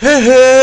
Hey, hey,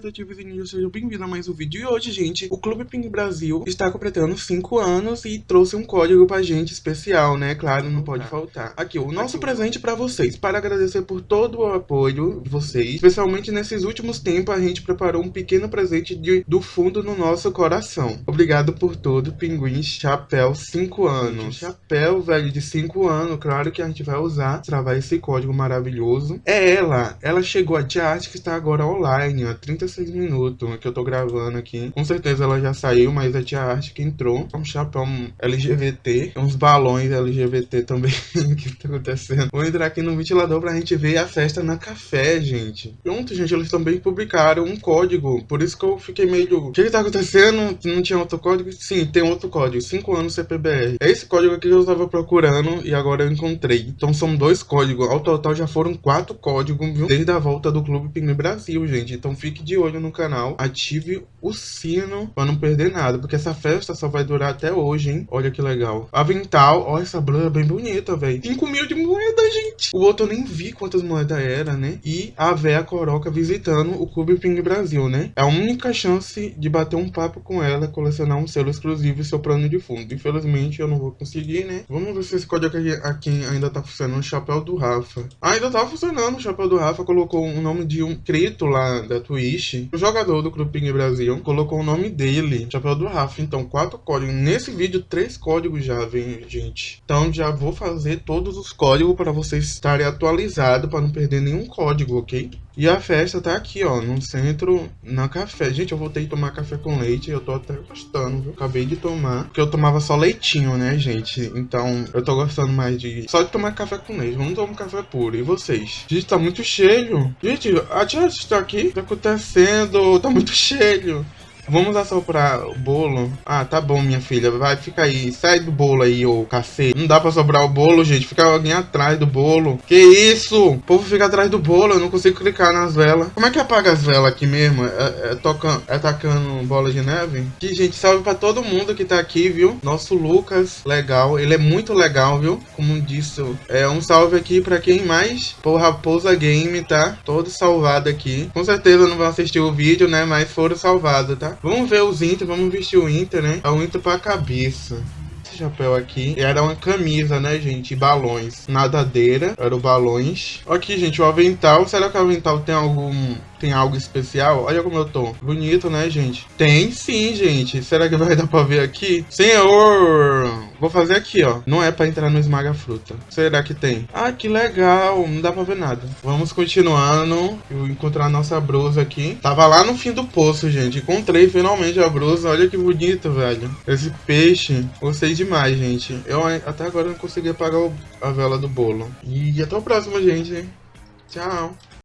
detetives e News, sejam bem-vindos a mais um vídeo. E hoje, gente, o Clube Ping Brasil está completando 5 anos e trouxe um código pra gente especial, né? Claro, não pode tá. faltar. Aqui, o nosso Aqui. presente pra vocês, para agradecer por todo o apoio de vocês. Especialmente nesses últimos tempos, a gente preparou um pequeno presente de, do fundo no nosso coração. Obrigado por todo, Pinguim Chapéu 5 anos. Chapéu, velho, de 5 anos, claro que a gente vai usar, travar esse código maravilhoso. É ela, ela chegou a Arte que está agora online, ó, 30 16 minutos que eu tô gravando aqui. Com certeza ela já saiu, mas a tia Arte que entrou. É um chapéu LGBT, é uns balões LGBT também. O que tá acontecendo? Vou entrar aqui no ventilador pra gente ver a festa na café, gente. Pronto, gente, eles também publicaram um código. Por isso que eu fiquei meio... O que que tá acontecendo? Não tinha outro código? Sim, tem outro código. 5 anos CPBR. É esse código aqui que eu tava procurando e agora eu encontrei. Então são dois códigos. Ao total já foram quatro códigos, viu? Desde a volta do Clube Pinguim Brasil, gente. Então fique de olho no canal, ative o sino pra não perder nada, porque essa festa só vai durar até hoje, hein? Olha que legal. Avental, ó, essa blusa bem bonita, velho. 5 mil de moeda, gente. O outro eu nem vi quantas moedas era, né? E a véia Coroca visitando o Clube Pinguim Brasil, né? É a única chance de bater um papo com ela, colecionar um selo exclusivo e seu plano de fundo. Infelizmente eu não vou conseguir, né? Vamos ver se esse código aqui, aqui ainda tá funcionando. O chapéu do Rafa. Ainda tá funcionando. O chapéu do Rafa colocou o nome de um inscrito lá da Twitch, o jogador do Clube Brasil, colocou o nome dele, chapéu do Rafa. Então, quatro códigos. Nesse vídeo, três códigos já vem, gente. Então, já vou fazer todos os códigos para vocês estarem atualizados, para não perder nenhum código, ok? E a festa tá aqui, ó, no centro, na café. Gente, eu voltei a tomar café com leite, eu tô até gostando, viu? Acabei de tomar, porque eu tomava só leitinho, né, gente? Então, eu tô gostando mais de... Só de tomar café com leite, vamos tomar café puro. E vocês? Gente, tá muito cheio. Gente, a tia está aqui? Tá acontecendo? Tá muito cheio. Vamos assoprar o bolo? Ah, tá bom, minha filha. Vai, fica aí. Sai do bolo aí, ô cacete. Não dá pra sobrar o bolo, gente. Fica alguém atrás do bolo. Que isso? O povo fica atrás do bolo. Eu não consigo clicar nas velas. Como é que apaga as velas aqui mesmo? É, é, tocando, é tacando bola de neve? Que, gente, salve pra todo mundo que tá aqui, viu? Nosso Lucas, legal. Ele é muito legal, viu? Como disse, é um salve aqui pra quem mais? Por Raposa Game, tá? Todo salvado aqui. Com certeza não vão assistir o vídeo, né? Mas foram salvados, tá? Vamos ver os Inter, vamos vestir o Inter, né? É o Inter pra cabeça esse chapéu aqui. Era uma camisa, né, gente? Balões. Nadadeira. Era o balões. Aqui, gente, o avental. Será que o avental tem algum tem algo especial? Olha como eu tô. Bonito, né, gente? Tem sim, gente. Será que vai dar pra ver aqui? Senhor! Vou fazer aqui, ó. Não é pra entrar no esmaga fruta. Será que tem? Ah, que legal. Não dá pra ver nada. Vamos continuando. Eu encontrar a nossa brusa aqui. Tava lá no fim do poço, gente. Encontrei finalmente a brusa. Olha que bonito, velho. Esse peixe. Gostei demais, gente. Eu até agora não consegui apagar a vela do bolo. E até o próximo, gente. Tchau.